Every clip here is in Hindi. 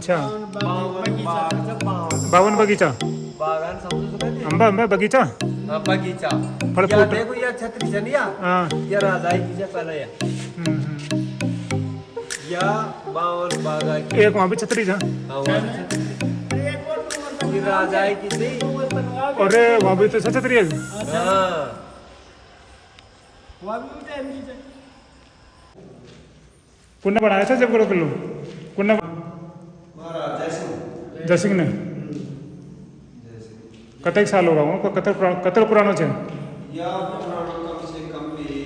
अच्छा। बावन बागाचा। बावन बावन बगीचा? आंबा बगीचा। बगीचा फळ या देखो या छत्री या हाँ। राजाई की पहले या हम्म, हम्म। या बावन बागा की। एक वहाँ पे छतरी था हाँ, वहाँ राजाई की थी। वहाँ पे तो छतरी है। हाँ। कुन्ना बनाया था जब करो किलो जैसे जसिंग ने कतक साल होगा वो कतर पुरा- कतर पुरानो छे या पुराणों कम से कम भी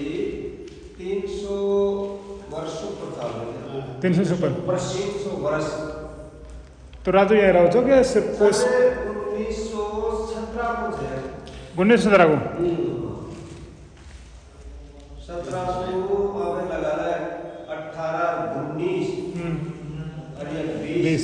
तीन सौ वर्षों पर चालू है तीन सौ सुपर तीन सौ वर्ष तो राजू यहाँ रहो છો કે સિર્ફ પોસ उन्नीस सौ सत्रह को है गुन्ने से जरा को सत्रह सौ हमें लगा है अठारह उन्नीस और ये बीस।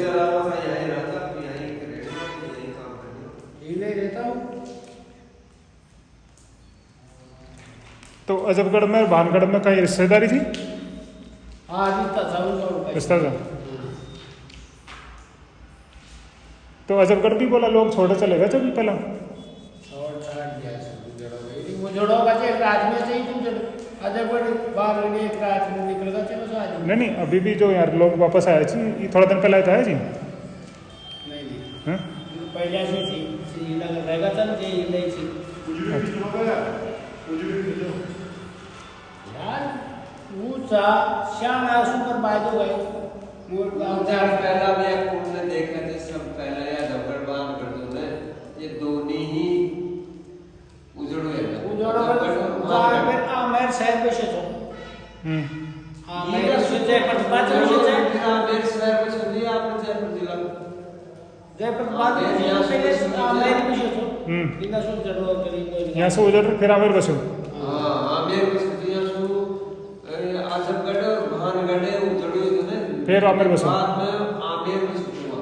तो अजबगढ़ में भानगढ़ में कहीं रिश्तेदारी थी? जितना जाऊँ जाऊँ रिश्ता था तो अजबगढ़ भी बोला लोग छोड़े चले गए जब पहला? नहीं नहीं अभी भी जो यार लोग वापस आए जी ये थोड़ा दिन पहले आया था जी? नहीं नहीं। हाँ? पहले से थी श्रीनगर रहेगा चल जे नहीं थी यार ऊँचा श्याम है सुपर बाजू गए मोट चार पहला भी एक ने देखा थे सब पहला या जबड़ बाँध कर दो ने। ये दोनों ही उजड़ो है उजड़ो जार में आमेर शहर पे से तो हम्म। आमेर सुजे पर बात में से मेरे शहर में चलिए आपने जयपुर जिला। जय पर बात में से आमेर पे से तो हम्म। बिना सुन जड़ो करीब यहाँ से उधर फिर आमिर बसो हाँ फिर आमेर बसो। बाद में आमेर में सुनुआ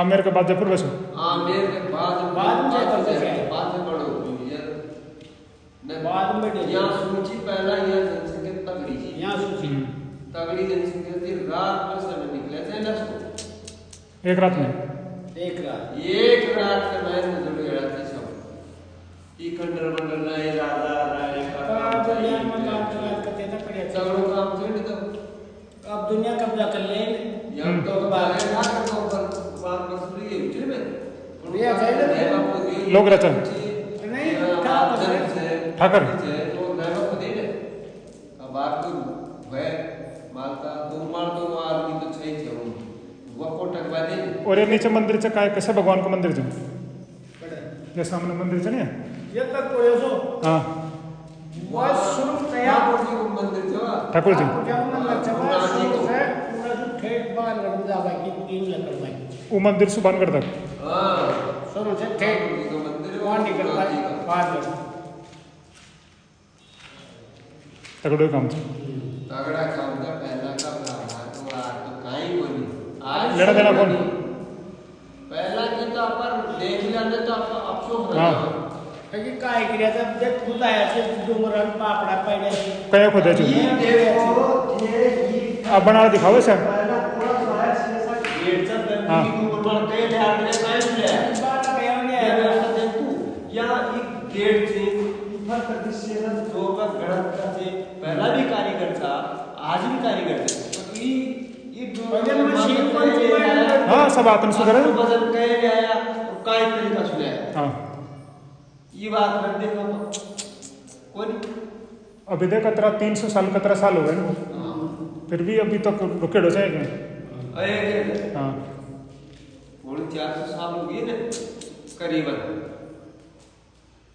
आमिर के बाद जयपुर बसो। आमेर के बाद बाद में जयपुर से? बाद में बड़ो यार। बाद में। यहाँ सूची पहला यह जनसंख्या तगड़ी थी यहाँ सूची। तगड़ी जनसंख्या थी रात में समय निकले थे ना एक रात में। एक रात। एक रात के मैं नज़र गया थे सब ई खंडर मंडल राय राजा राय का काम दुनिया में काम चला करते थे पड़े। सगड़ो काम तो अब दुनिया कब्जा कर ले यहाँ तो बाहर ना करतो पर बात मसूरी है उठे में भैया जाए ना। लोग रहते नहीं, ठाकर है। ठाकर। तो मैं को दे दे अब बात तो वह मालता दो मार तो आदमी तो छई थे वो। को टकवा दे। और ये नीचे मंदिर से काय कैसे भगवान का मंदिर जो ये सामने मंदिर से नहीं ये तक कोई सो हाँ। बस शुरू तैयार ठाकुर जी। पाए का। बाहर लग तगड़ो काम से तगड़ा काम था पहला का ब्राह्मण तो आज तो काई बोली आज लेना देना कौन? पहला की तो अपन देख लेने तो अपन अफसोस हो हाँ। जाओ कि काय किया था देख खुद आया से डोंगरन पापड़ा जो देखो ये आप बना दिखाओ सर पहला पूरा शहर से ऐसा गेट से हाँ। यहाँ एक गेट से ऊपर ना दो का गणक का से पहला भी कारीगर था आज भी कारीगर थे। तो ये ये दो वज़न मशीन कौन सी है? हाँ सब सुधरा आपको वज़न कहे ले आया और काई तरीका हाँ। ये बात कर देखो। तो कोई अभी देख कतरा तीन सौ साल कतरा साल हो गए ना। हाँ। फिर भी अभी तक रुके हो जाएँगे। अरे हाँ। थोड़ी चार सौ साल हो गई ना करीबन।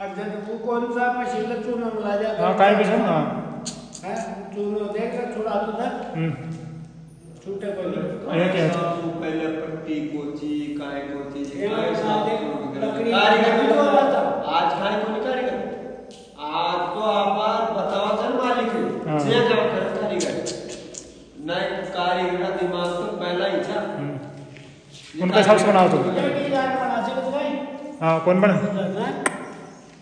अब जब वो कौन सा मशीन चूना मिला जाता हाँ? काय बिसन हाँ हाँ चूना देख रहा छोड़ा तो था। हम्म। छूटे को नहीं। क्या है? पहले पट्टी कोची काय कोची काय साथ कारीगर भी तो आता। आज काय कोनी कारीगर आज तो आपार बताओ तो चल मालिक। हाँ। जे जब कर कारीगर नहीं कारीगर का दिमाग तो पहला ही था। हम्म। उनका हिसाब तो। से बनाओ तो। हाँ कौन बना?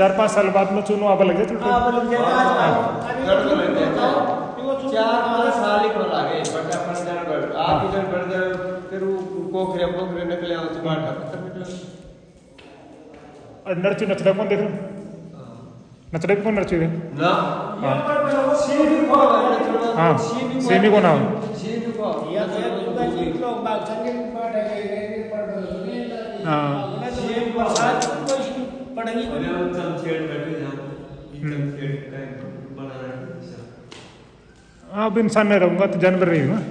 चार पाँच साल बाद में चुनो अब लग जाए हाँ तो चार पाँच साल ही. खोला गए बट अपन बढ़ आप इधर बढ़ गए फिर वो कोखरे पोखरे निकले आओ बाटा नचड़ा कौन देख नचड़ा भी कौन नरची है ना. हाँ, सीधी को नाम। सीधी को या तो दुर्गा जी लोग बाग संगे पाट आ गए पढ़ हाँ। अब इंसान नहीं रहूँगा तो जानवर रही हूँ मैं है है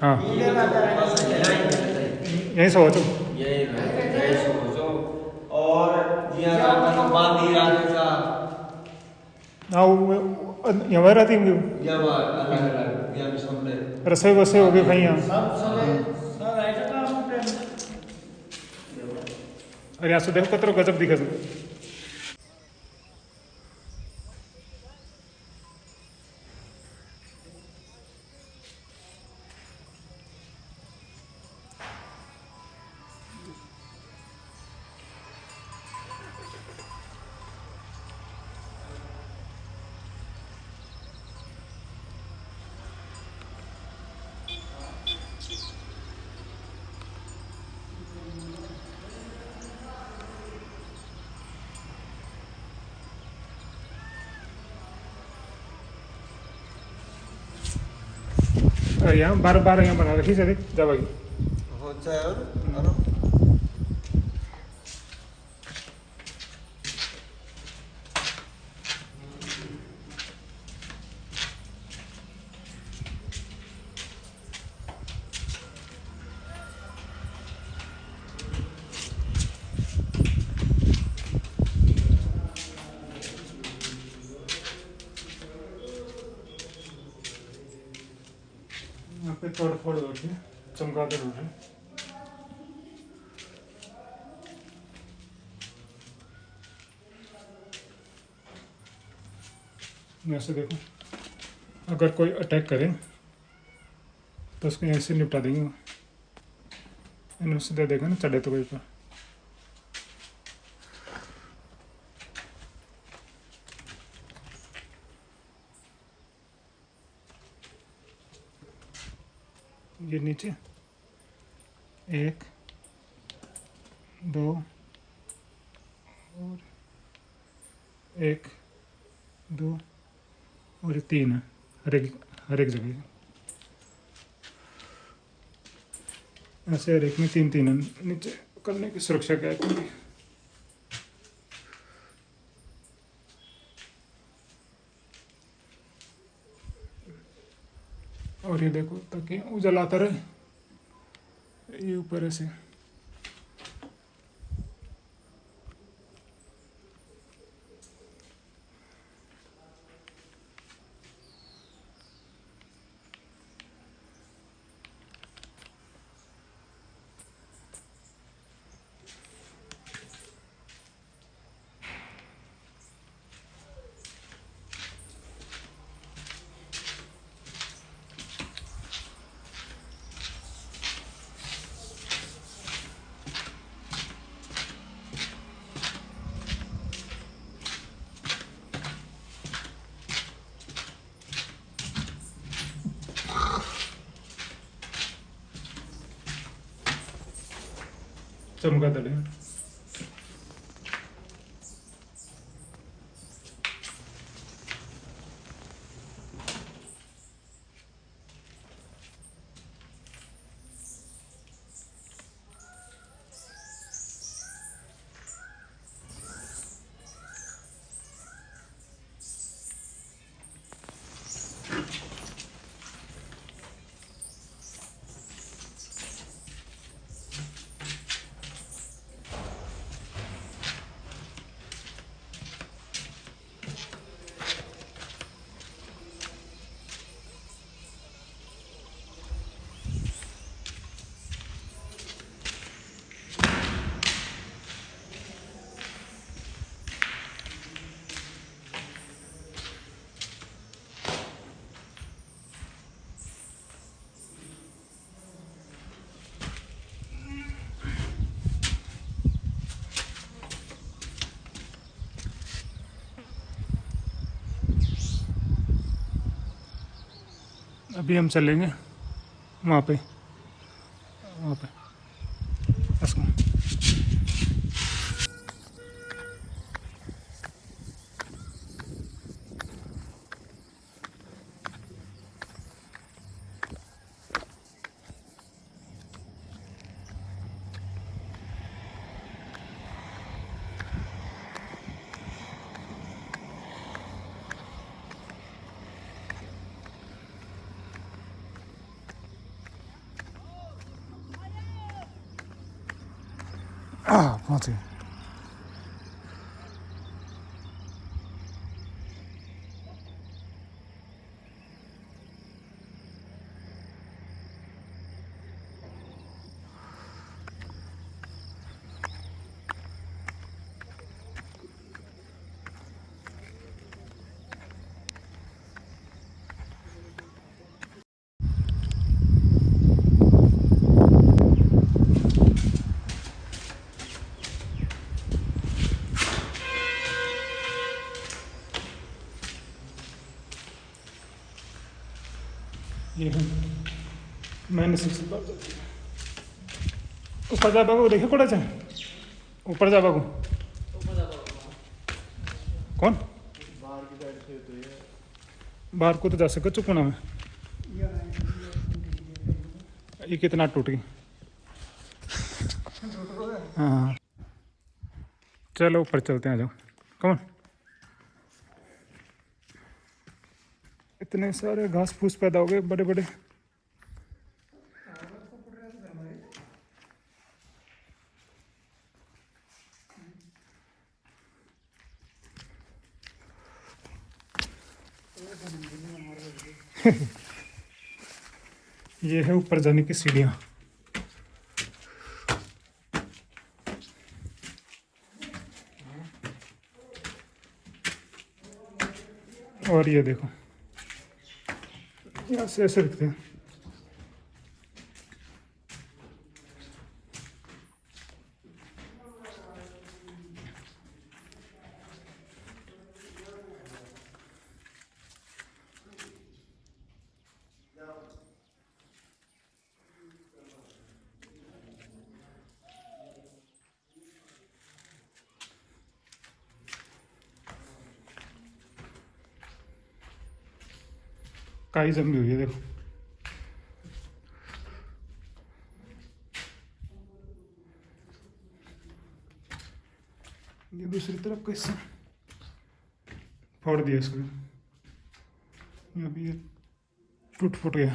हाँ यहीं से हो तुम यही यही सोचो और हाँ यहाँ रहती होंगी या वसे हो गए भैया। से देखो कतरो गजब दिखा यहाँ बार बार यहाँ बना रखी सर जब तोड़ फोड़ है चमगादड़ उठ रहे यहाँ देखो। अगर कोई अटैक करे तो उसको ऐसे निपटा देंगे। इन्होंने देखा ना, चढ़े तो कोई पर ये नीचे। एक, दो और एक, दो, और तीन हर एक हर एक जगह। ऐसे हर एक में तीन तीन नीचे करने की सुरक्षा क्या है? और ये देखो ताकि उजलाता रहे। ये ऊपर ऐसे। चमगादड़ है अभी हम चलेंगे वहाँ पे वहाँ पे उसको हाँ पहुँच गए ये है मैंने सिक्स ऊपर जा बाबू, देखे कोड़ा चाहे ऊपर जा बाबू। कौन? बाहर को तो जा सको चुकना में। ये कितना टूट गई। हाँ। चलो, ऊपर चलते हैं जाओ। कौन? इतने सारे घास फूस पैदा हो गए बड़े बड़े ये है ऊपर जाने की सीढ़ियाँ। और ये देखो। यहाँ से ऐसे काई जमी हुई है देखो ये दूसरी तरफ़ कैसे फोड़ दिया इसको अभी ये टूट फूट गया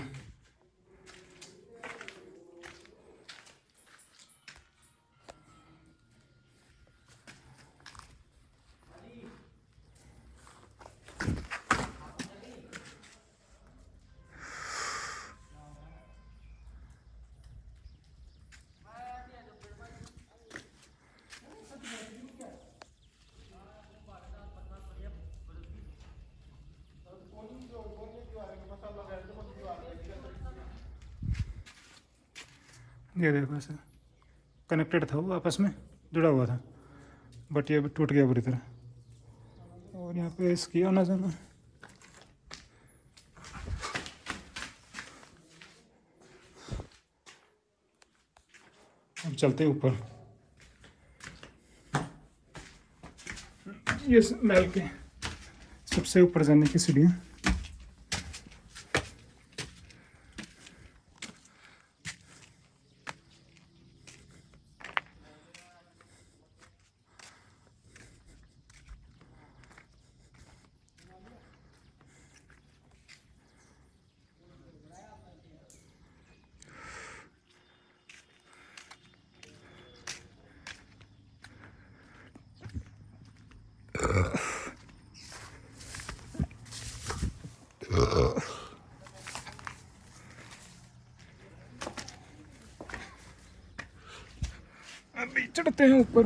ये देखो ऐसे कनेक्टेड था वो आपस में, जुड़ा हुआ था। बट ये अभी टूट गया बुरी तरह। और यहाँ पे इसकी आना जाना। अब चलते ऊपर। ये महल के सबसे ऊपर जाने की सीढ़ियाँ। अभी चढ़ते हैं ऊपर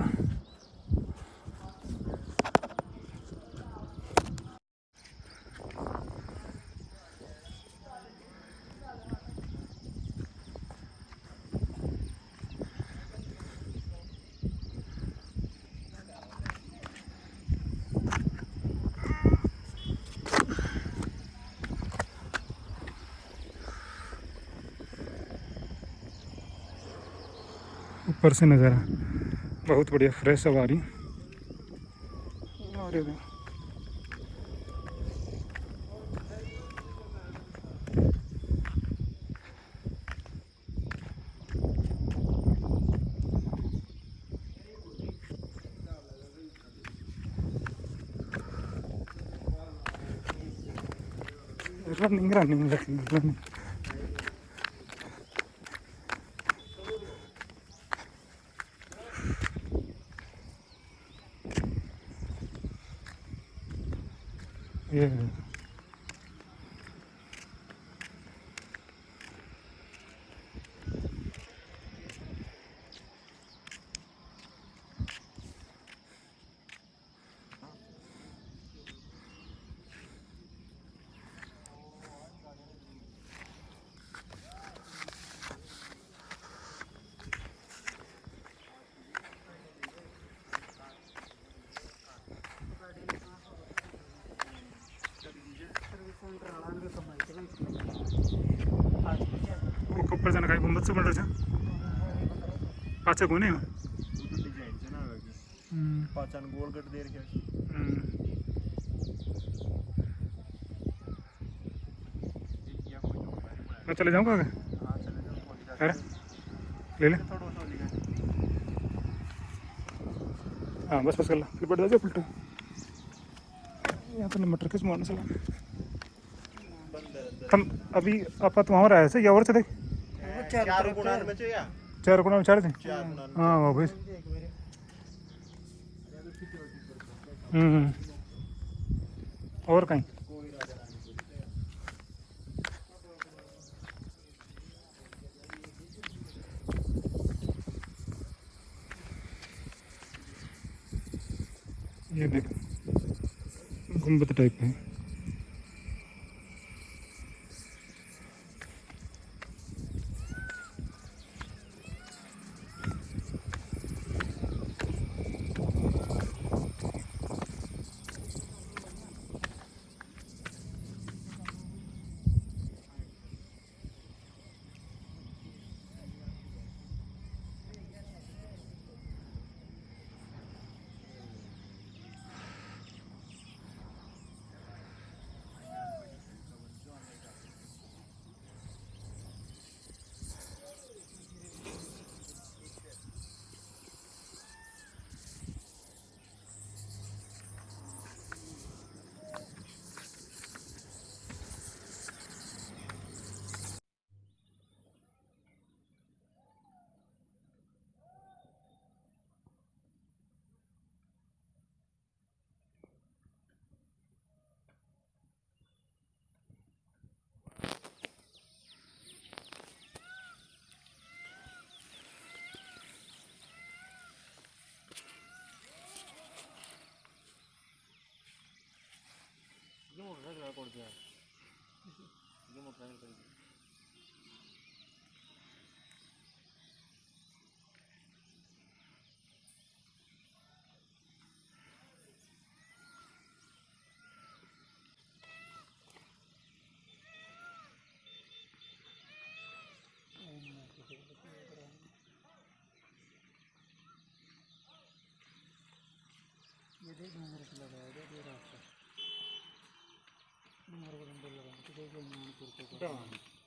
ऊपर से नज़ारा बहुत बढ़िया फ्रेश हवा रही। रनिंग रनिंग रनिंग रनिंग ये देर घ्या हम्म. मैं चले जाऊँगा हाँ अरे ले ले। हाँ बस बस कर ला। फिर बढ़ जाओ उल्टा यहाँ तो मटर किस मारने चला हम अभी आप तो वहाँ आए थे या और थे देख? चार गुणांमध्ये या? चार गुणांमध्ये हाँ वाह भाई हम्म। और कहीं? ये देख गुंबद टाइप है। kerja dia mau terakhir kerja ये देख रास्ता